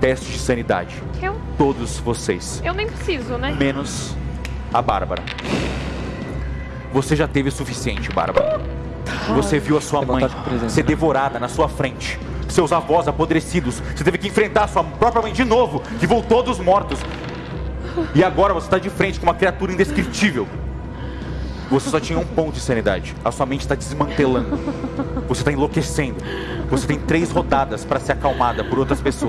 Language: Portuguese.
teste de sanidade. Eu, Todos vocês. eu nem preciso, né? Menos a Bárbara. Você já teve o suficiente, Bárbara. Tá. Você viu a sua mãe ser devorada na sua frente. Seus avós apodrecidos. Você teve que enfrentar a sua própria mãe de novo, que voltou dos mortos. E agora você está de frente com uma criatura indescritível. Você só tinha um ponto de sanidade. A sua mente está desmantelando. Você está enlouquecendo. Você tem três rodadas para ser acalmada por outras pessoas.